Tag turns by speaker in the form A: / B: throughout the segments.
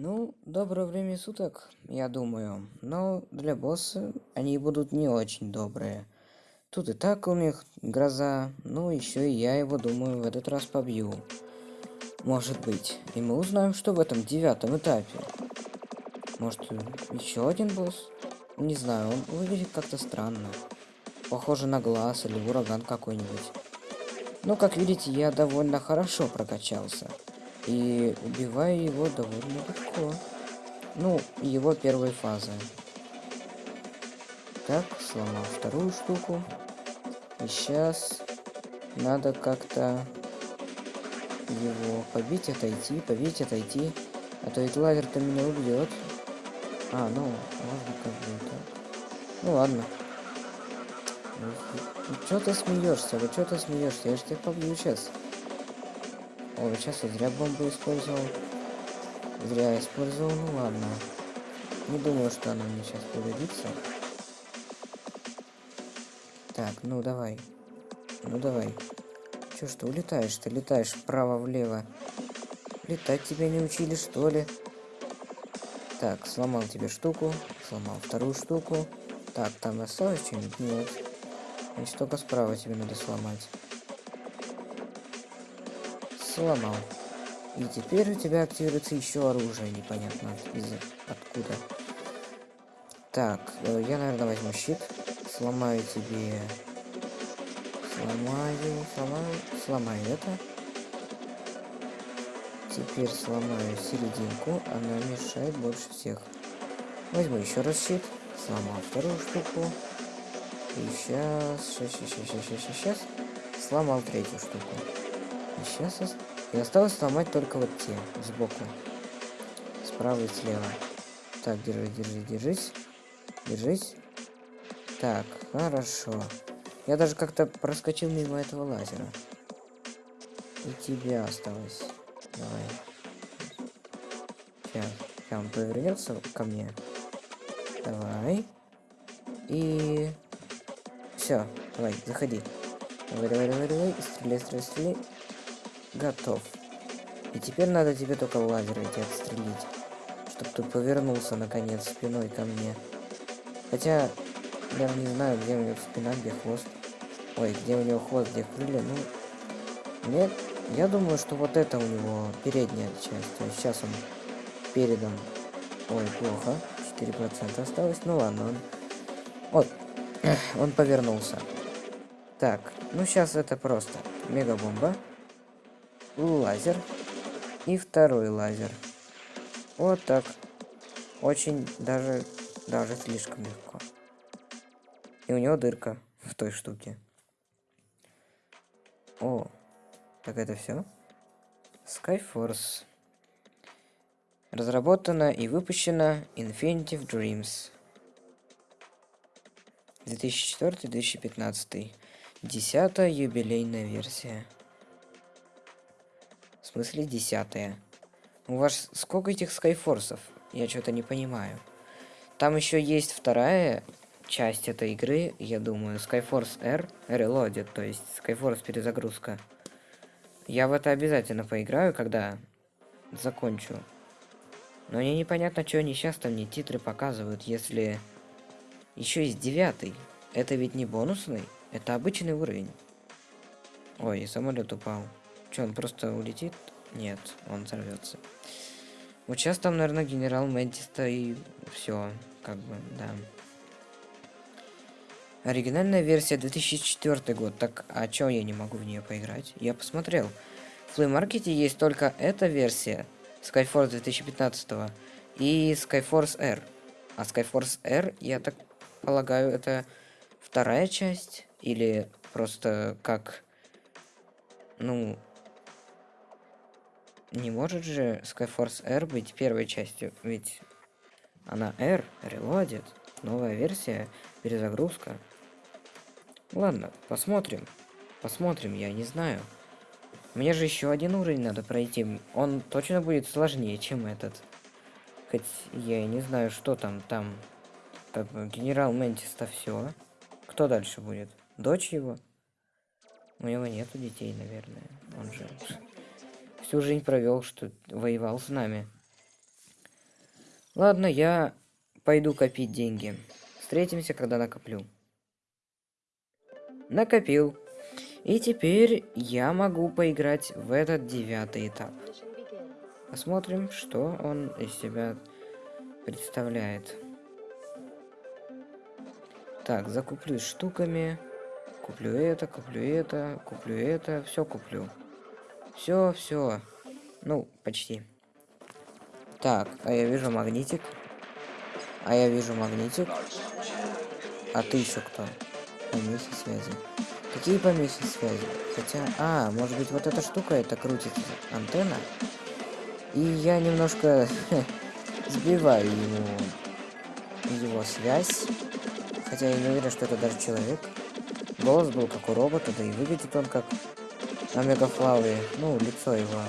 A: Ну, доброе время суток, я думаю. Но для босса они будут не очень добрые. Тут и так у них гроза, ну еще и я его, думаю, в этот раз побью. Может быть. И мы узнаем, что в этом девятом этапе. Может, еще один босс? Не знаю, он выглядит как-то странно. Похоже на глаз или ураган какой-нибудь. Ну, как видите, я довольно хорошо прокачался. И убиваю его довольно легко. Ну, его первой фазы. Так, сломал вторую штуку. И сейчас надо как-то его побить, отойти, побить, отойти. А то ведь лазер-то меня убьет. А, ну, можно как бы так. Ну ладно. Ну, что ты смеешься? Вы что ты смеешься? Я же тебя побью сейчас. О, сейчас я зря бомбу использовал. Зря использовал, ну ладно. Не думаю, что она мне сейчас пригодится. Так, ну давай. Ну давай. Чё, что улетаешь? Ты летаешь вправо-влево. Летать тебя не учили, что ли? Так, сломал тебе штуку. Сломал вторую штуку. Так, там осталось что-нибудь? Нет. Значит, только справа тебе надо сломать сломал. И теперь у тебя активируется еще оружие, непонятно из откуда. Так, э, я, наверное, возьму щит. Сломаю тебе... Сломаю, сломаю, сломаю это. Теперь сломаю серединку, она мешает больше всех. Возьму еще раз щит, сломал вторую штуку. И сейчас, сейчас, сейчас, сейчас, сейчас, сейчас, сломал третью штуку. Сейчас и осталось сломать только вот те, сбоку. Справа и слева. Так, держи, держи, держись. Держись. Так, хорошо. Я даже как-то проскочил мимо этого лазера. И тебе осталось. Давай. Сейчас. Сейчас он повернется ко мне. Давай. И... Все, давай, заходи. Давай, давай, давай, давай. Стреляй, стреляй, стреляй. Готов. И теперь надо тебе только лазер эти отстрелить. Чтоб ты повернулся, наконец, спиной ко мне. Хотя, я не знаю, где у него спина, где хвост. Ой, где у него хвост, где крылья. Ну, нет, я думаю, что вот это у него передняя часть. То есть сейчас он передом. Ой, плохо. 4% осталось. Ну ладно, он... Вот, он повернулся. Так, ну сейчас это просто. Мегабомба лазер и второй лазер. Вот так. Очень даже, даже слишком легко. И у него дырка в той штуке. О, так это все? Skyforce. Разработана и выпущена Infinitive Dreams. 2004-2015. Десятая юбилейная версия. Смысле десятая? У вас сколько этих скайфорсов? Я что-то не понимаю. Там еще есть вторая часть этой игры, я думаю, Skyforce R Reloaded, то есть Skyforce перезагрузка. Я в это обязательно поиграю, когда закончу. Но мне непонятно, что они сейчас там мне титры показывают, если еще есть девятый. Это ведь не бонусный, это обычный уровень. Ой, самолет упал. Что, он просто улетит? Нет, он взорвется. Вот сейчас там, наверное, генерал Мэнтиста и все, как бы, да. Оригинальная версия 2004 год. Так, а чё я не могу в нее поиграть? Я посмотрел. В Play Market есть только эта версия Skyforce 2015 и Skyforce R. А Skyforce R, я так полагаю, это вторая часть или просто как ну не может же Skyforce R быть первой частью, ведь она R, Reloaded, новая версия, перезагрузка. Ладно, посмотрим. Посмотрим, я не знаю. Мне же еще один уровень надо пройти. Он точно будет сложнее, чем этот. Хоть я и не знаю, что там, там. Как бы генерал Ментис-то все. Кто дальше будет? Дочь его? У него нету детей, наверное. Он же всю жизнь провел, что воевал с нами. Ладно, я пойду копить деньги. Встретимся, когда накоплю. Накопил. И теперь я могу поиграть в этот девятый этап. Посмотрим, что он из себя представляет. Так, закуплюсь штуками. Куплю это, куплю это, куплю это, все куплю. Все, все. Ну, почти. Так, а я вижу магнитик. А я вижу магнитик. А ты еще кто? Помехи связи. Какие помехи связи? Хотя... А, может быть вот эта штука, это крутит антенна? И я немножко сбиваю ему его связь. Хотя я не уверен, что это даже человек. Голос был как у робота, да и выглядит он как Омега Флауи. Ну, лицо его.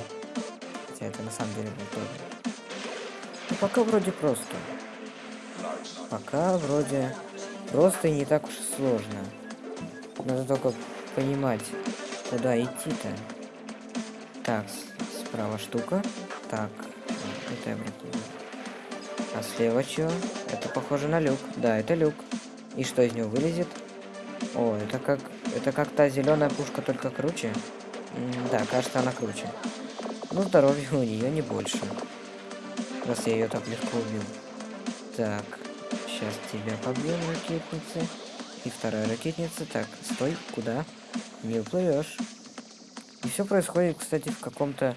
A: Хотя это на самом деле был тоже. Ну, пока вроде просто. Пока вроде просто и не так уж и сложно. Надо только понимать, куда идти-то. Так, справа штука. Так, это я А слева что? Это похоже на люк. Да, это люк. И что из него вылезет? О, это как... Это как та зеленая пушка, только круче. Да, кажется, она круче. Но здоровья у нее не больше. Раз я ее так легко убил. Так, сейчас тебя побьем, ракетницы. И вторая ракетница. Так, стой, куда? Не уплывешь. И все происходит, кстати, в каком-то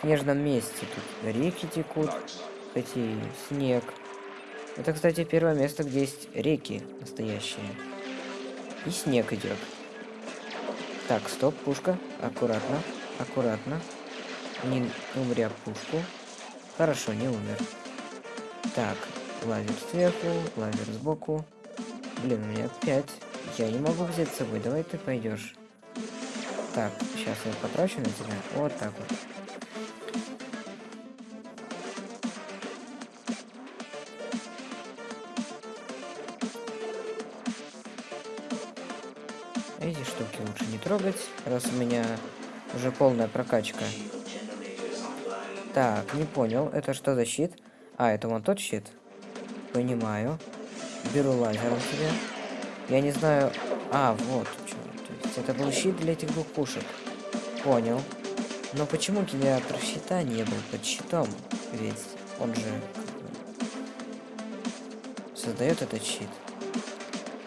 A: снежном месте. Тут реки текут, эти снег. Это, кстати, первое место, где есть реки настоящие. И снег идет. Так, стоп, пушка. Аккуратно, аккуратно. Не умри пушку. Хорошо, не умер. Так, лазер сверху, лазер сбоку. Блин, у меня 5. Я не могу взять с собой. Давай ты пойдешь. Так, сейчас я потрачу на тебя. Вот так вот. Эти штуки лучше не трогать, раз у меня уже полная прокачка. Так, не понял. Это что за щит? А, это вон тот щит? Понимаю. Беру лазером себе. Я не знаю... А, вот. То есть это был щит для этих двух пушек. Понял. Но почему генератор щита не был под щитом? Ведь он же... Создает этот щит.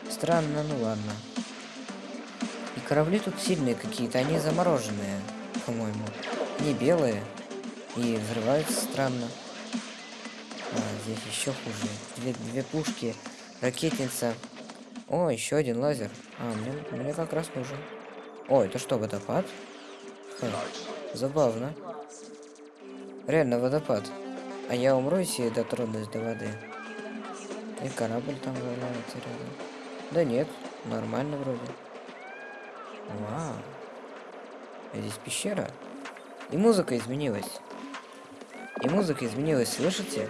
A: Странно, ну ладно. Корабли тут сильные какие-то, они замороженные, по-моему. Не белые. И взрываются странно. А, здесь еще хуже. Две, две пушки Ракетница. О, еще один лазер. А, мне, мне как раз нужен. О, это что, водопад? Ха, забавно. Реально водопад. А я умру, если дотронусь до воды. И корабль там валяется рядом. Да нет, нормально вроде. Вау. А здесь пещера. И музыка изменилась. И музыка изменилась, слышите?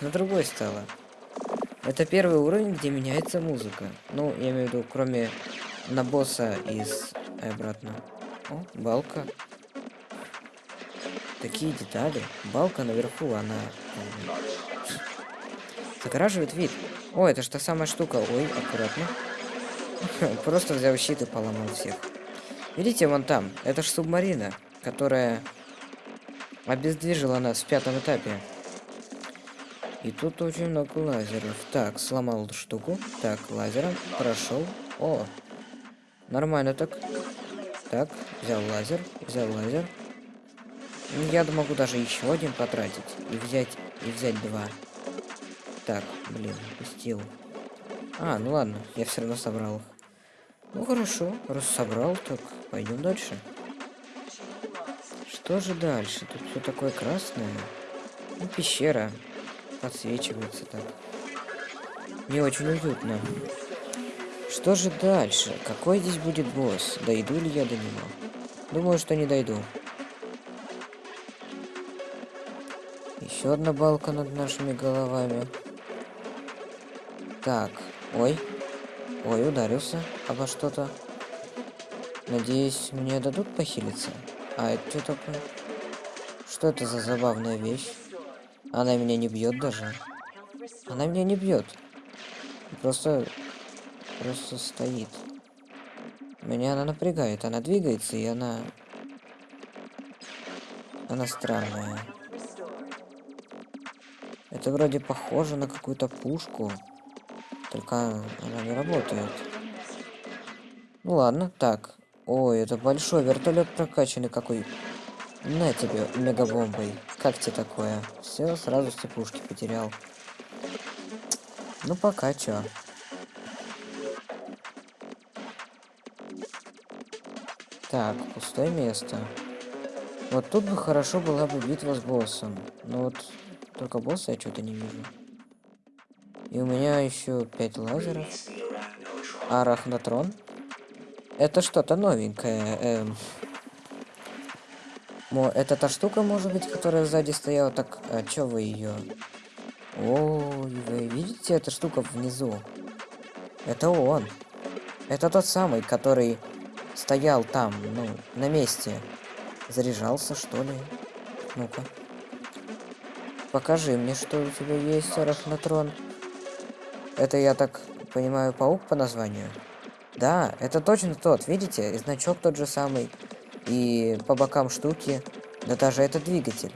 A: На другой стала. Это первый уровень, где меняется музыка. Ну, я имею в виду, кроме на босса из и обратно. О, балка. Такие детали. Балка наверху, она загораживает вид. О, это что самая штука. Ой, аккуратно. Просто взял щит и поломал всех. Видите, вон там. Это ж субмарина, которая обездвижила нас в пятом этапе. И тут очень много лазеров. Так, сломал штуку. Так, лазером прошел. О, нормально так. Так, взял лазер, взял лазер. Я могу даже еще один потратить и взять и взять два. Так, блин, пустил. А, ну ладно, я все равно собрал их. Ну хорошо, раз собрал, так пойдем дальше. Что же дальше? Тут все такое красное. Ну, пещера подсвечивается так. Не очень уютно. Что же дальше? Какой здесь будет босс? Дойду ли я до него? Думаю, что не дойду. Еще одна балка над нашими головами. Так, ой. Ой, ударился обо что-то. Надеюсь, мне дадут похилиться? А это что такое? Что это за забавная вещь? Она меня не бьет даже. Она меня не бьет. Просто... Просто стоит. Меня она напрягает. Она двигается, и она... Она странная. Это вроде похоже на какую-то пушку. Только она не работает. Ну ладно, так. Ой, это большой вертолет прокачанный какой. На тебе мегабомбой. Как тебе такое? Все, сразу все пушки потерял. Ну пока чё. Так, пустое место. Вот тут бы хорошо была бы битва с боссом. Но вот только босса я что-то не вижу. И у меня еще 5 лазеров. Арахнатрон. Это что-то новенькое. Эм. Мо, это та штука, может быть, которая сзади стояла. Так, а чё вы ее? О, вы видите эту штука внизу? Это он. Это тот самый, который стоял там, ну, на месте. Заряжался, что ли? Ну-ка. Покажи мне, что у тебя есть, Арахнатрон. Это, я так понимаю, паук по названию? Да, это точно тот, видите? И значок тот же самый. И по бокам штуки. Да даже это двигатель.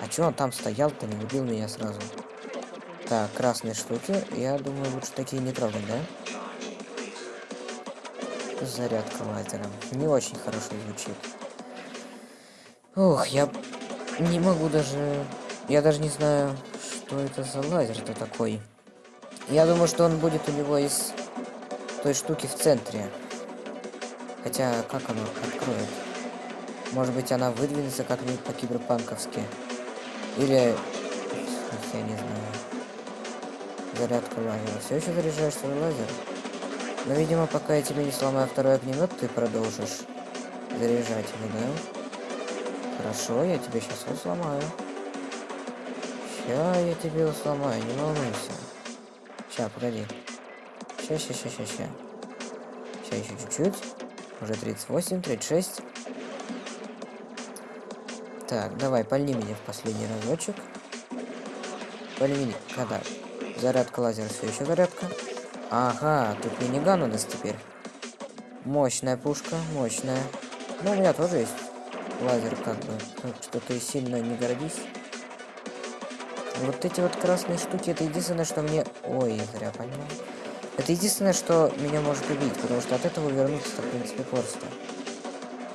A: А чё он там стоял-то, не убил меня сразу? Так, красные штуки. Я думаю, лучше такие не трогать, да? Зарядка лазером. Не очень хорошо звучит. Ух, я не могу даже... Я даже не знаю, что это за лазер-то такой. Я думаю, что он будет у него из той штуки в центре. Хотя, как оно откроет? Может быть, она выдвинется как-нибудь по-киберпанковски. Или... Я не знаю. Зарядка лазера. Все еще заряжаешь свой лазер? Но, видимо, пока я тебе не сломаю второй огнемет, ты продолжишь заряжать его, да? Хорошо, я тебе сейчас его сломаю. Ща я тебе сломаю, не волнуйся. Ща, погоди. Ща, ща, ща, ща. Ща еще чуть-чуть. Уже 38, 36. Так, давай, пальни меня в последний разочек. Пальни меня. Когда? Зарядка лазера, все еще зарядка. Ага, тут миниган у нас теперь. Мощная пушка, мощная. Ну, у меня тоже есть лазер, как бы. Так что ты сильно не гордись. Вот эти вот красные штуки, это единственное, что мне... Ой, зря понял. Это единственное, что меня может убить, потому что от этого вернуться, в принципе, просто.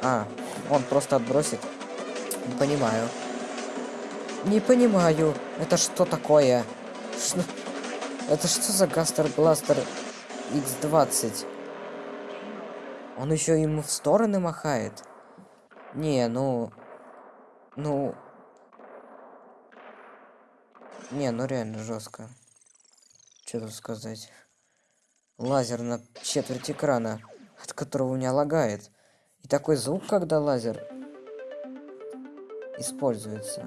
A: А, он просто отбросит. Не понимаю. Не понимаю. Это что такое? Что... Это что за Гастер Бластер X20? Он еще ему в стороны махает? Не, ну... Ну... Не, ну реально жестко. Что тут сказать? Лазер на четверть экрана, от которого у меня лагает. И такой звук, когда лазер используется.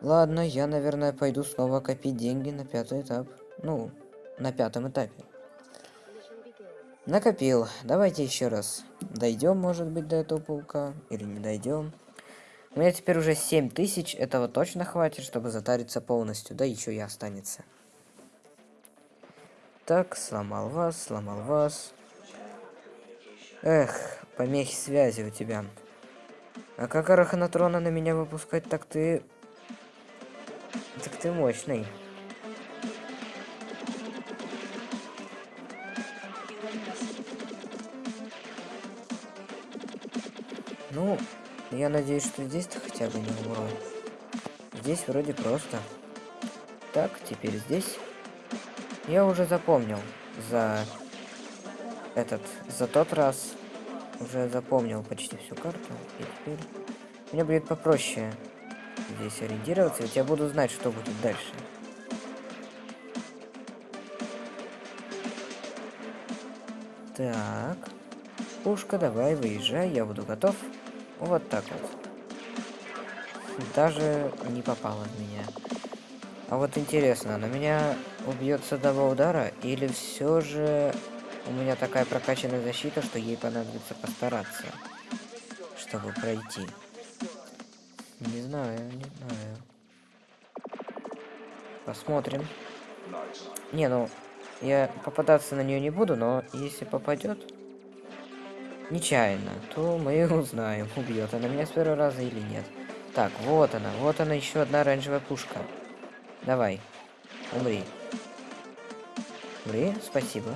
A: Ладно, я, наверное, пойду снова копить деньги на пятый этап. Ну, на пятом этапе. Накопил. Давайте еще раз. Дойдем, может быть, до этого паука. Или не дойдем. У меня теперь уже 7 тысяч, этого точно хватит, чтобы затариться полностью, да еще и останется. Так, сломал вас, сломал вас. Эх, помехи связи у тебя. А как Араханатрона на меня выпускать, так ты... Так ты мощный. Ну, я надеюсь, что здесь-то хотя бы не умру. Здесь вроде просто. Так, теперь здесь. Я уже запомнил за этот, за тот раз уже запомнил почти всю карту. И теперь мне будет попроще здесь ориентироваться, ведь я буду знать, что будет дальше. Так. Пушка, давай, выезжай, я буду готов. Вот так вот. Даже не попала в меня. А вот интересно, на меня убьет с одного удара, или все же у меня такая прокачанная защита, что ей понадобится постараться, чтобы пройти. Не знаю, не знаю. Посмотрим. Не, ну, я попадаться на нее не буду, но если попадет нечаянно, то мы узнаем, убьет она меня с первого раза или нет. Так, вот она, вот она еще одна оранжевая пушка. Давай, умри. Умри, спасибо.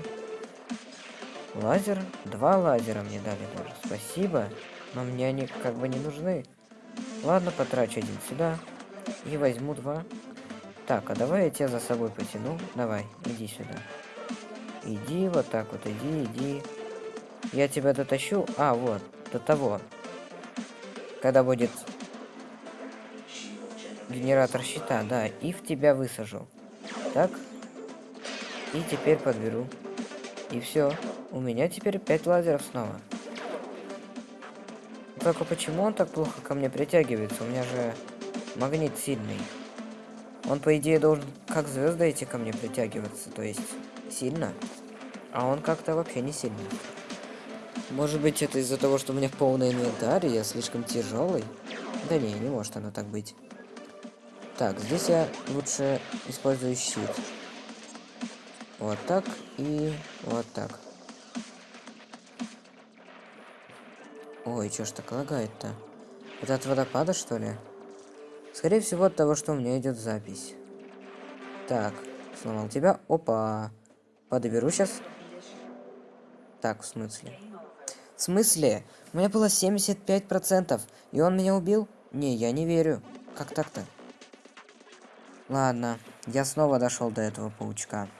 A: Лазер? Два лазера мне дали даже. Спасибо. Но мне они как бы не нужны. Ладно, потрачу один сюда. И возьму два. Так, а давай я тебя за собой потяну. Давай, иди сюда. Иди, вот так вот, иди, иди. Я тебя дотащу. А, вот, до того. Когда будет генератор щита, да, и в тебя высажу. Так. И теперь подберу. И все. У меня теперь 5 лазеров снова. Только почему он так плохо ко мне притягивается? У меня же магнит сильный. Он, по идее, должен как звезды эти ко мне притягиваться, то есть сильно. А он как-то вообще не сильный. Может быть, это из-за того, что у меня полный инвентарь, я слишком тяжелый? Да не, не может оно так быть. Так, здесь я лучше использую щит. Вот так и вот так. Ой, чё ж так лагает-то? Это от водопада, что ли? Скорее всего, от того, что у меня идет запись. Так, сломал тебя. Опа. Подберу сейчас. Так, в смысле? В смысле? У меня было 75%, и он меня убил? Не, я не верю. Как так-то? Ладно, я снова дошел до этого паучка.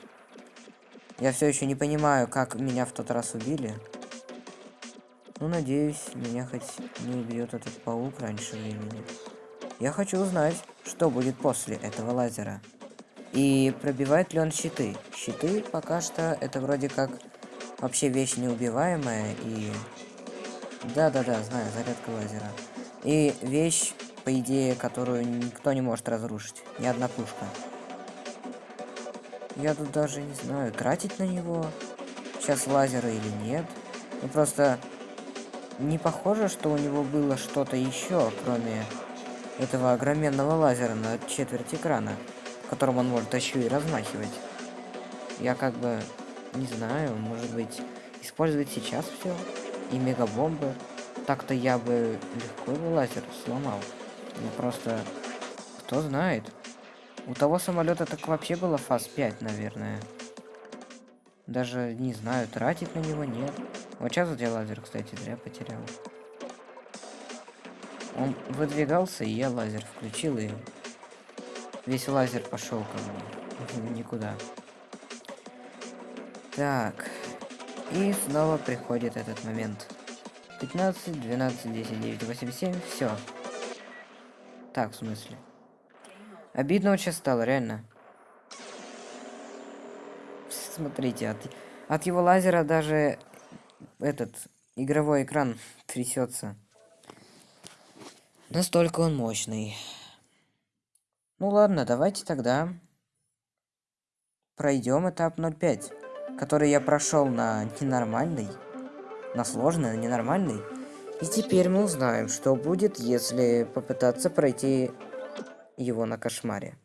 A: Я все еще не понимаю, как меня в тот раз убили. Ну, надеюсь, меня хоть не убьет этот паук раньше времени. Я хочу узнать, что будет после этого лазера. И пробивает ли он щиты? Щиты пока что это вроде как вообще вещь неубиваемая и... Да-да-да, знаю, зарядка лазера. И вещь, по идее, которую никто не может разрушить. Ни одна пушка. Я тут даже не знаю, тратить на него сейчас лазеры или нет. Ну просто не похоже, что у него было что-то еще, кроме этого огроменного лазера на четверть экрана, которым он может еще и размахивать. Я как бы не знаю, может быть, использовать сейчас все и мегабомбы. Так-то я бы легко его лазер сломал. Ну просто, кто знает. У того самолета так вообще было фаз 5, наверное. Даже не знаю, тратить на него нет. Вот сейчас вот я лазер, кстати, зря потерял. Он выдвигался, и я лазер включил, и весь лазер пошел как бы никуда. Так. И снова приходит этот момент. 15, 12, 10, 9, 8, 7. Все. Так, в смысле? Обидно очень стало, реально. Смотрите, от, от его лазера даже этот игровой экран трясется. Настолько он мощный. Ну ладно, давайте тогда пройдем этап 05, который я прошел на ненормальный, на сложный, на ненормальный. И теперь мы узнаем, что будет, если попытаться пройти его на кошмаре.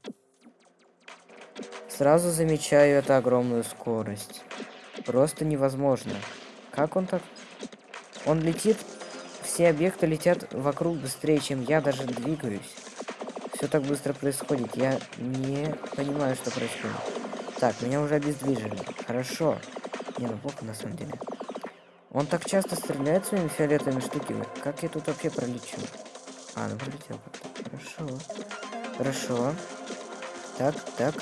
A: Сразу замечаю эту огромную скорость. Просто невозможно. Как он так? Он летит, все объекты летят вокруг быстрее, чем я даже двигаюсь. Все так быстро происходит, я не понимаю, что происходит. Так, меня уже обездвижили. Хорошо. Не, ну плохо на самом деле. Он так часто стреляет своими фиолетовыми штуками. Как я тут вообще пролечу? А, ну пролетел как-то. Хорошо. Хорошо. Так, так.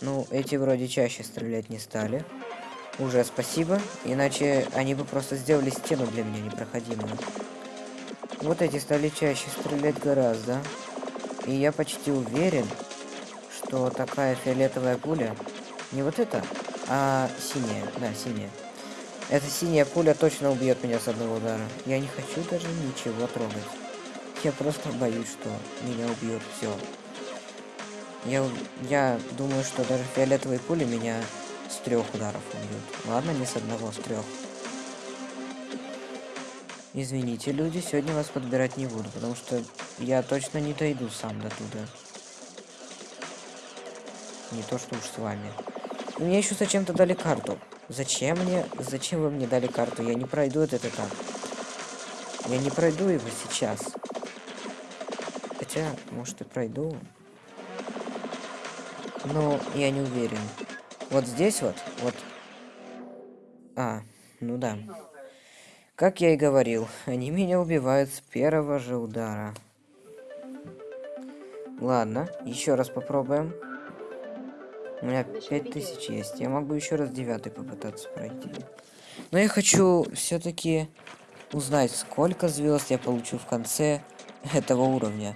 A: Ну, эти вроде чаще стрелять не стали. Уже спасибо, иначе они бы просто сделали стену для меня непроходимую. Вот эти стали чаще стрелять гораздо. И я почти уверен, что такая фиолетовая пуля... Не вот эта, а синяя. Да, синяя. Эта синяя пуля точно убьет меня с одного удара. Я не хочу даже ничего трогать. Я просто боюсь, что меня убьет все. Я, я думаю, что даже фиолетовые пули меня с трех ударов убьют. Ладно, не с одного, с трех. Извините, люди, сегодня вас подбирать не буду, потому что я точно не дойду сам до туда. Не то, что уж с вами. Мне еще зачем-то дали карту. Зачем мне? Зачем вы мне дали карту? Я не пройду этот этап. Я не пройду его сейчас. Хотя, может и пройду. Но я не уверен. Вот здесь вот, вот. А, ну да. Как я и говорил, они меня убивают с первого же удара. Ладно, еще раз попробуем. У меня 5000 есть. Я могу еще раз девятый попытаться пройти. Но я хочу все-таки узнать, сколько звезд я получу в конце этого уровня.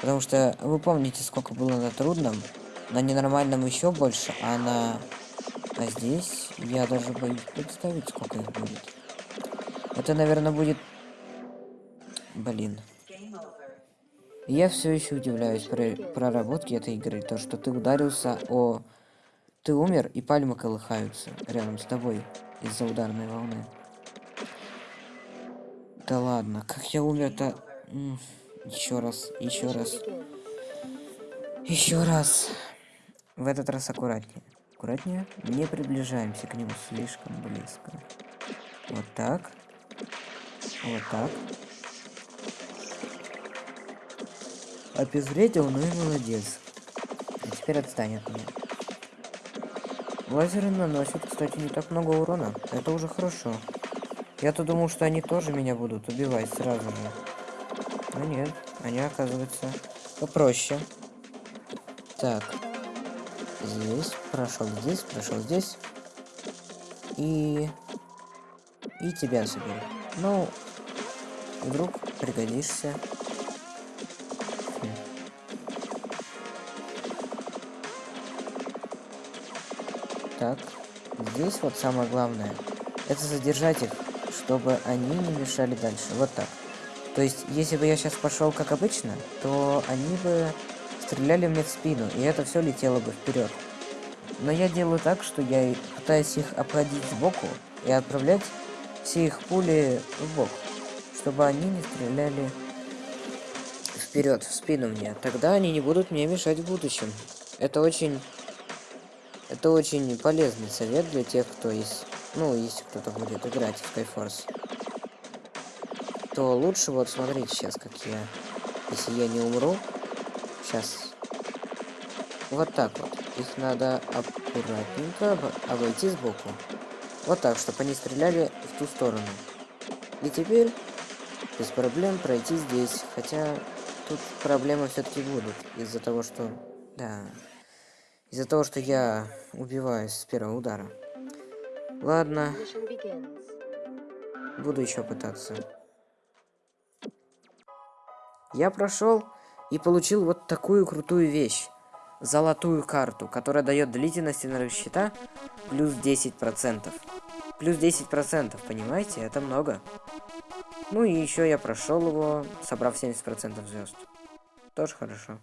A: Потому что вы помните, сколько было на трудном, на ненормальном еще больше, а на... А здесь я даже боюсь представить, сколько их будет. Это, наверное, будет... Блин. Я все еще удивляюсь про проработке этой игры. То, что ты ударился о... Ты умер, и пальмы колыхаются рядом с тобой из-за ударной волны. Да ладно, как я умер-то... Еще раз, еще раз. Еще раз. В этот раз аккуратнее. Аккуратнее. Не приближаемся к нему слишком близко. Вот так. Вот так. Обезвредил, ну и молодец. А теперь отстань от меня. Лазеры наносят, кстати, не так много урона. Это уже хорошо. Я-то думал, что они тоже меня будут убивать сразу же. Но нет, они оказываются попроще. Так. Здесь, прошел здесь, прошел здесь. И... И тебя заберу. Ну, вдруг пригодишься. Так, здесь вот самое главное, это задержать их, чтобы они не мешали дальше. Вот так. То есть, если бы я сейчас пошел как обычно, то они бы стреляли мне в спину, и это все летело бы вперед. Но я делаю так, что я пытаюсь их обходить сбоку и отправлять все их пули в бок, чтобы они не стреляли вперед, в спину мне. Тогда они не будут мне мешать в будущем. Это очень это очень полезный совет для тех, кто есть... Ну, если кто-то будет играть в Skyforce. То лучше вот смотрите сейчас, как я... Если я не умру... Сейчас. Вот так вот. Их надо аккуратненько обойти сбоку. Вот так, чтобы они стреляли в ту сторону. И теперь без проблем пройти здесь. Хотя тут проблемы все-таки будут. Из-за того, что... Да. Из-за того, что я убиваюсь с первого удара. Ладно. Буду еще пытаться. Я прошел и получил вот такую крутую вещь. Золотую карту, которая дает длительность энергосчета плюс 10%. Плюс 10%, понимаете? Это много. Ну и еще я прошел его, собрав 70% звезд. Тоже хорошо.